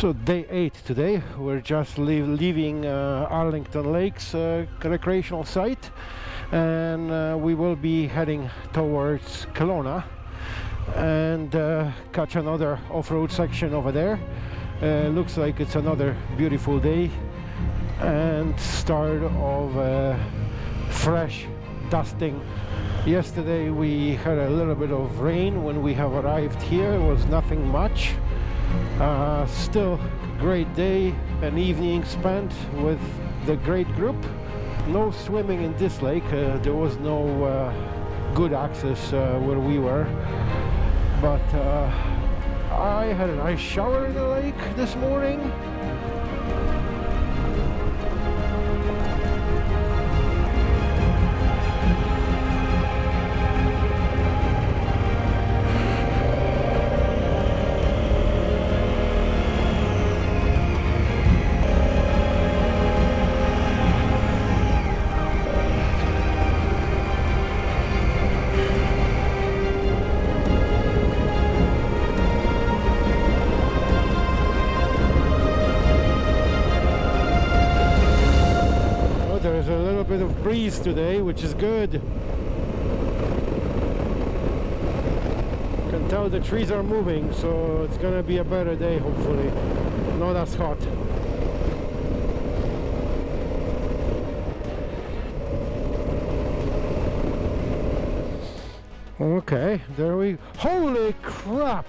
So day eight today. We're just leaving uh, Arlington Lakes uh, recreational site, and uh, we will be heading towards Kelowna and uh, catch another off-road section over there. Uh, looks like it's another beautiful day and start of uh, fresh dusting. Yesterday we had a little bit of rain when we have arrived here. It was nothing much. Uh, still great day and evening spent with the great group. No swimming in this lake. Uh, there was no uh, good access uh, where we were. But uh, I had a nice shower in the lake this morning. Of breeze today, which is good. Can tell the trees are moving, so it's gonna be a better day, hopefully. Not as hot. Okay, there we... Holy crap!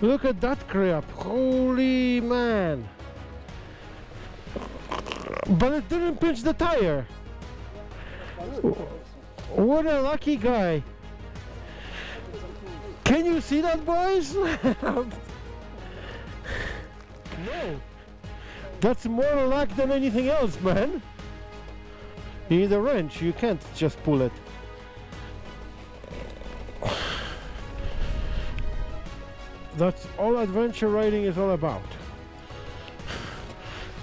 Look at that crap! Holy man! But it didn't pinch the tire. What a lucky guy. Can you see that, boys? no. That's more luck than anything else, man. You need a wrench. You can't just pull it. That's all adventure riding is all about.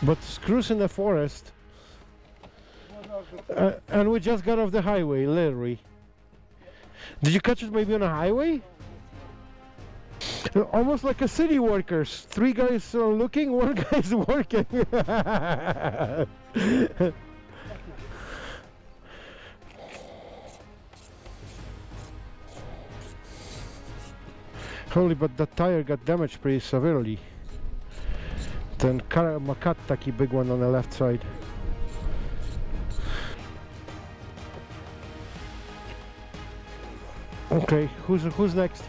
But screws in the forest. Uh, and we just got off the highway, literally. Did you catch it maybe on a highway? Uh, Almost like a city workers. Three guys are looking, one guy's working. Holy, but that tire got damaged pretty severely. Ten Kar- Makat taki big one on the left side. Okay, who's who's next?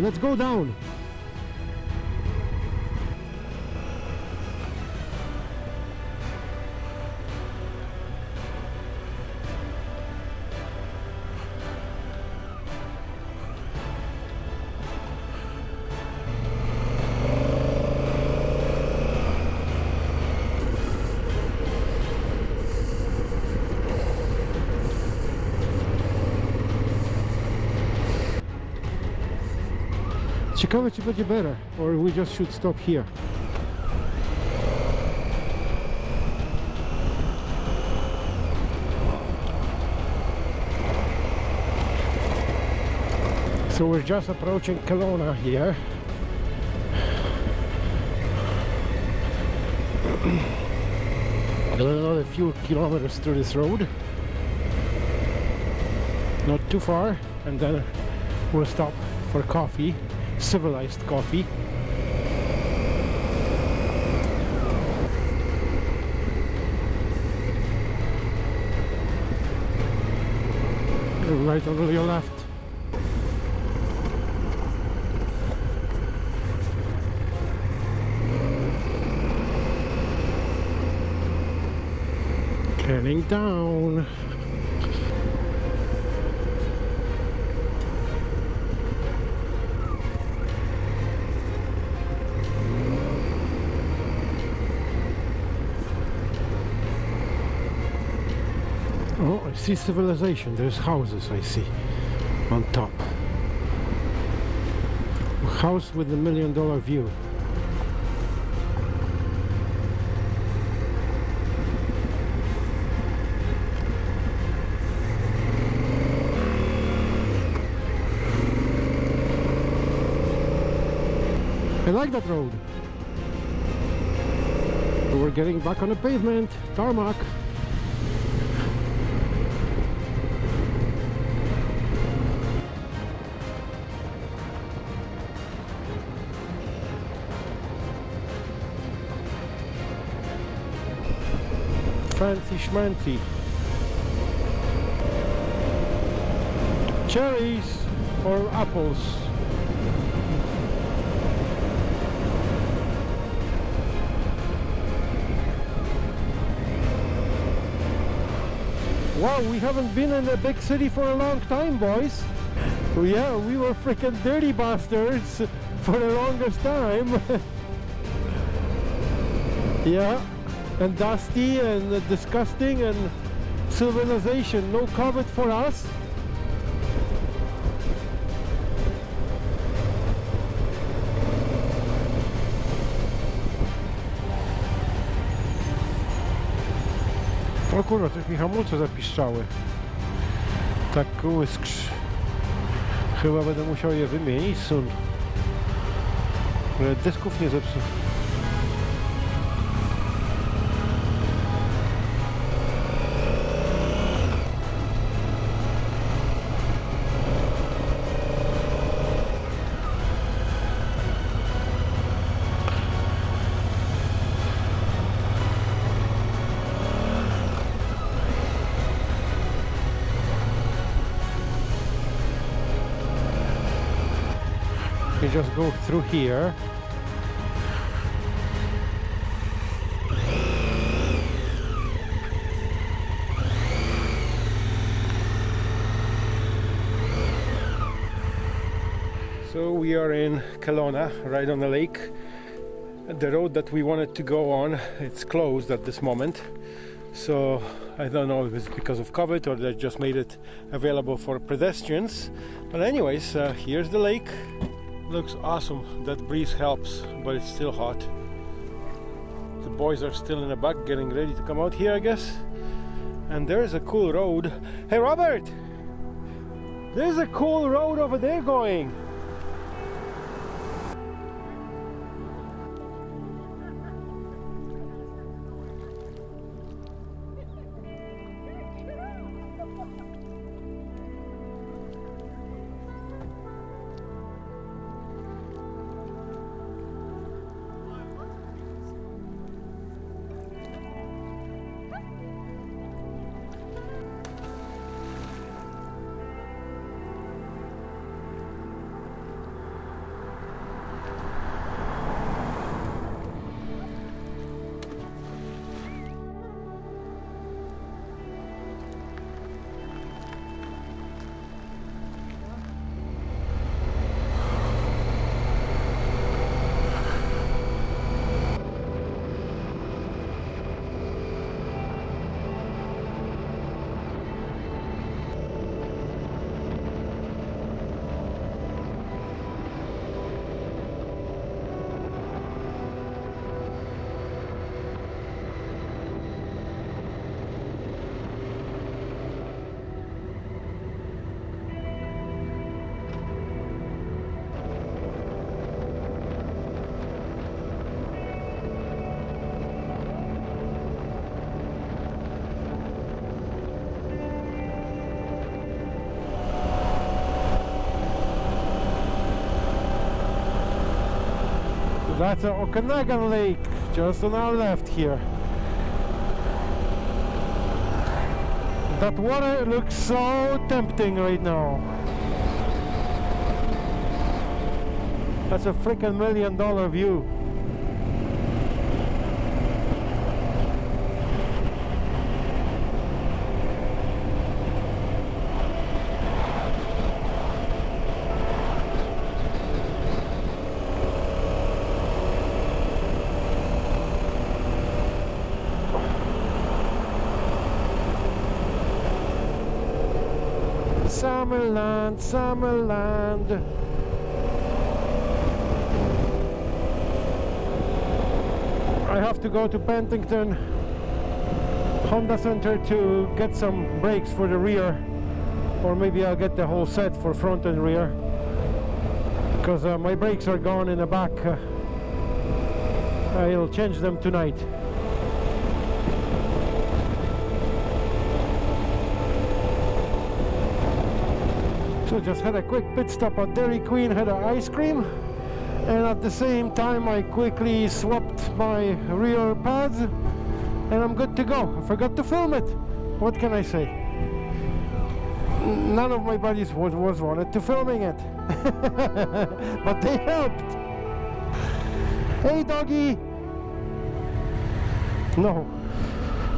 Let's go down. Ciekawe będzie better, or we just should stop here. So we're just approaching Kelowna here. Another few kilometers through this road. Not too far, and then we'll stop for coffee, civilized coffee. Right on your left. Turning down. Oh, I see civilization. There's houses I see on top. A house with a million dollar view. I like that road. We're getting back on the pavement, tarmac. Fancy schmancy. Cherries or apples? Wow, we haven't been in a big city for a long time, boys. Yeah, we were freaking dirty bastards for the longest time. yeah, and dusty and disgusting and civilization. No COVID for us. O kurwa, coś mi hamulce zapiszczały. Tak łyskrzy. Chyba będę musiał je wymienić sun. Dysków nie zepsuł. Through here. So we are in Kelowna, right on the lake. The road that we wanted to go on, it's closed at this moment. So I don't know if it's because of COVID or they just made it available for pedestrians. But anyways, uh, here's the lake. Looks awesome. That breeze helps, but it's still hot. The boys are still in the back getting ready to come out here, I guess. And there's a cool road. Hey, Robert! There's a cool road over there going. That's a Okanagan Lake, just on our left here. That water looks so tempting right now. That's a freaking million dollar view. Summerland. I have to go to Penticton Honda Center to get some brakes for the rear or maybe I'll get the whole set for front and rear because uh, my brakes are gone in the back uh, I'll change them tonight So just had a quick pit stop at Dairy Queen, had an ice cream and at the same time I quickly swapped my rear pads and I'm good to go. I forgot to film it. What can I say? None of my buddies was, was wanted to filming it. but they helped. Hey doggy! No.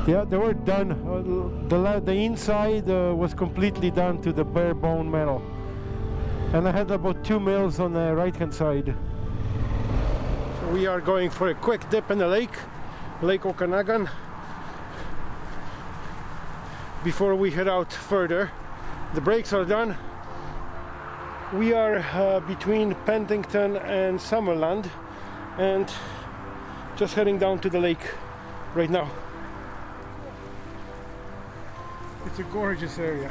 Yeah, they were done. Uh, the, the inside uh, was completely done to the bare bone metal. And I had about two mils on the right hand side. So we are going for a quick dip in the lake, Lake Okanagan, before we head out further. The brakes are done. We are uh, between Penticton and Summerland and just heading down to the lake right now. It's a gorgeous area.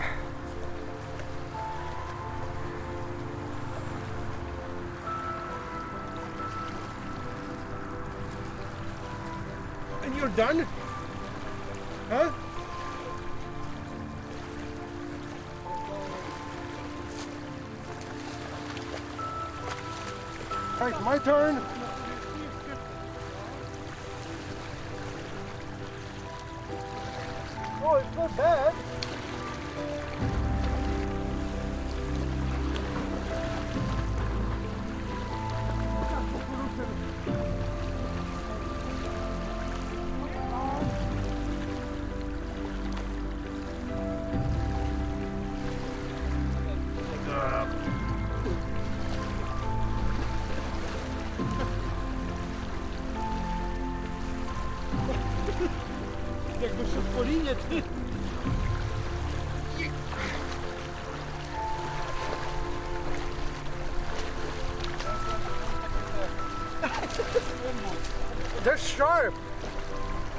And you're done? Huh? Right, my turn. Sharp.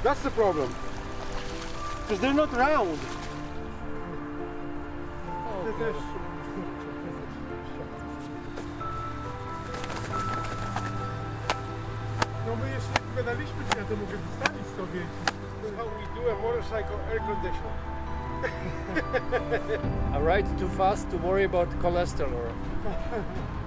That's the problem. Because they're not round. No my jeszcze nie pogadaliśmy, czy ja to mogę wystawić sobie. How we do a motorcycle air conditioner. I ride too fast to worry about cholesterol.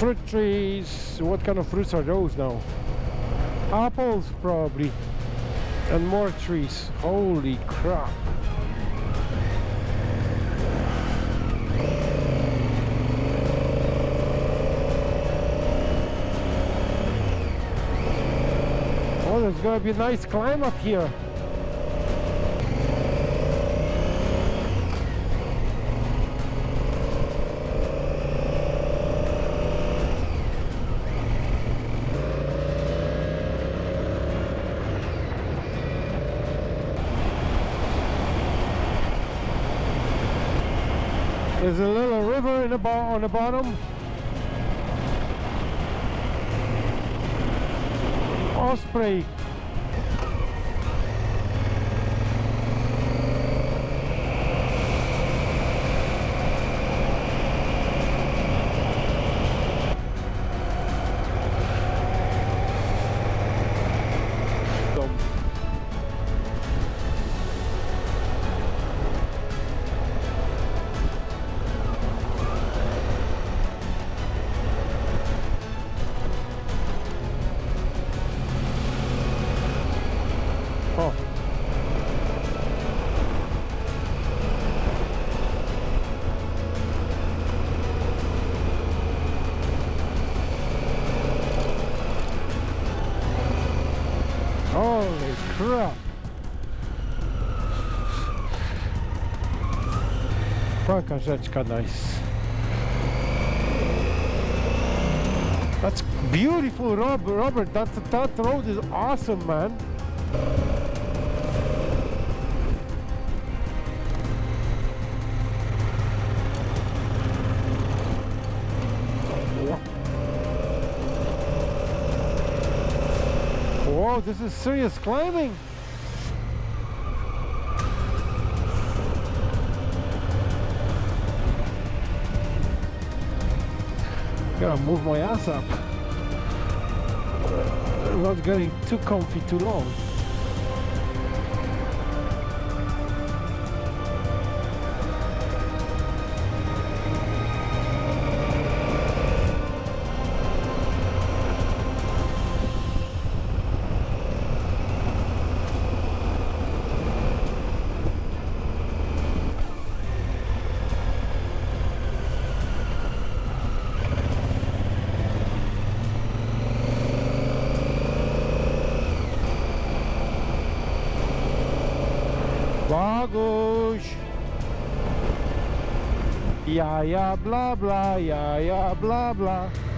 Fruit trees. What kind of fruits are those now? Apples, probably. And more trees. Holy crap. Oh, there's gonna be a nice climb up here. There's a little river in the on the bottom. Osprey. Jaka rzeczka nice. That's beautiful, Rob, Robert. That that road is awesome, man. Whoa, this is serious climbing. Gotta move my ass up. Uh, Not getting too comfy too long. Baguś! Ja, ja, bla, bla, ja, ja, bla, bla.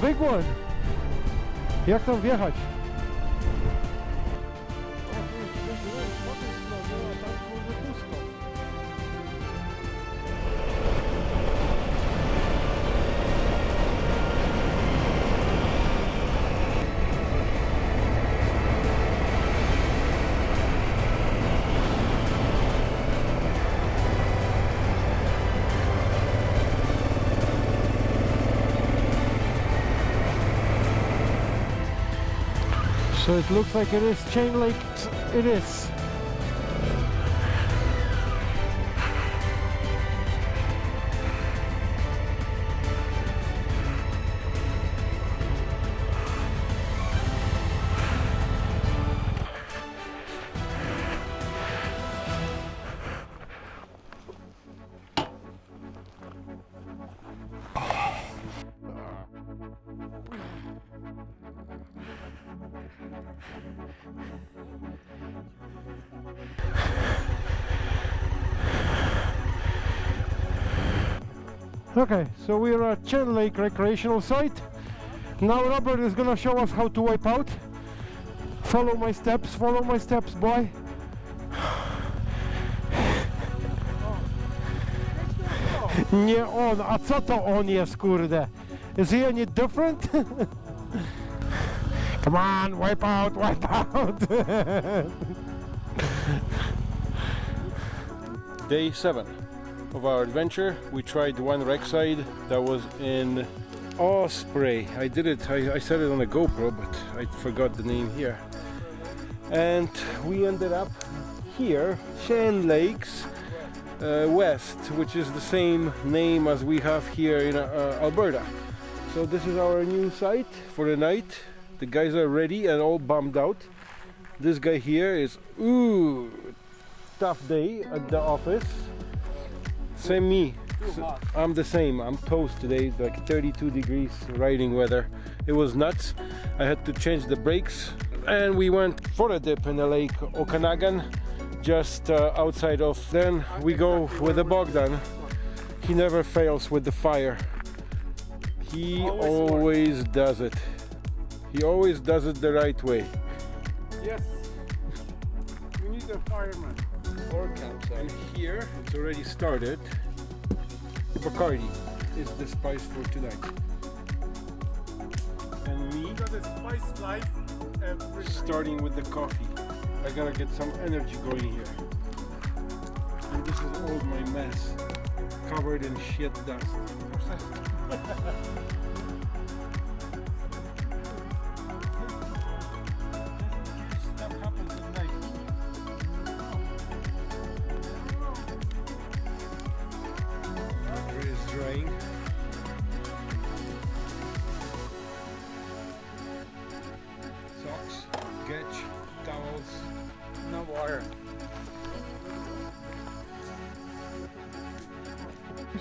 Big one! Jak tam wjechać? So it looks like it is chain link. It is. Okay, so we're at Chain Lake recreational site. Now Robert is gonna show us how to wipe out. Follow my steps, follow my steps, boy. Nie on, a co to on jest, kurde? Is he any different? Come on, wipe out, wipe out. Day 7 of our adventure. We tried one wreck side that was in Osprey. I did it, I, I said it on a GoPro, but I forgot the name here. And we ended up here, Chain Lakes uh, West, which is the same name as we have here in uh, Alberta. So this is our new site for the night. The guys are ready and all bummed out. This guy here is, ooh, tough day at the office. Same me. I'm the same. I'm toast today, like 32 degrees riding weather. It was nuts. I had to change the brakes and we went for a dip in the lake Okanagan just uh, outside of then we go with the Bogdan he never fails with the fire he Always always does it he always does it the right way Yes. We need a fireman. And here it's already started. Bacardi. is the spice for tonight. And me, got a spice life starting with the coffee. I gotta get some energy going here. And this is all my mess, covered in shit dust.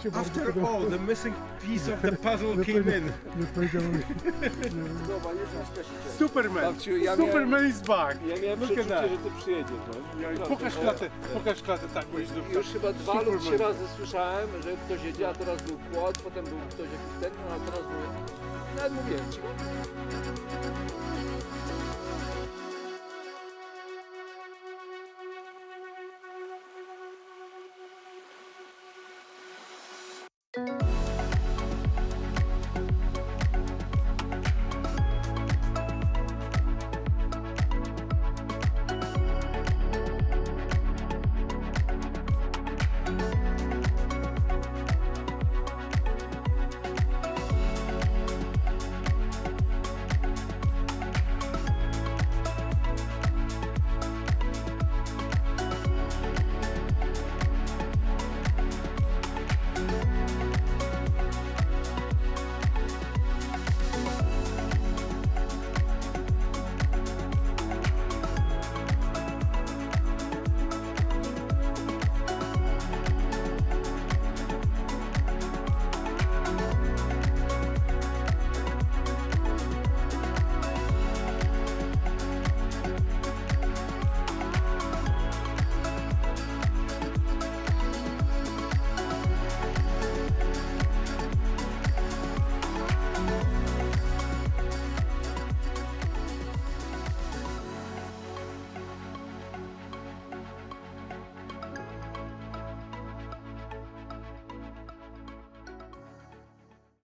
After all, the missing piece of the puzzle came in. Nie. Zobacz. Superman! Babciu, ja Superman is back! Ja miałem Look przeczucie, that. że ty przyjedziesz. No. Pokaż klatę, pokaż klatę, tak, bo jest Już chyba dwa lub trzy razy słyszałem, że ktoś jedzie, a teraz był płot, potem był ktoś jakiś ten, no a teraz był... Nawet mówiłem ci.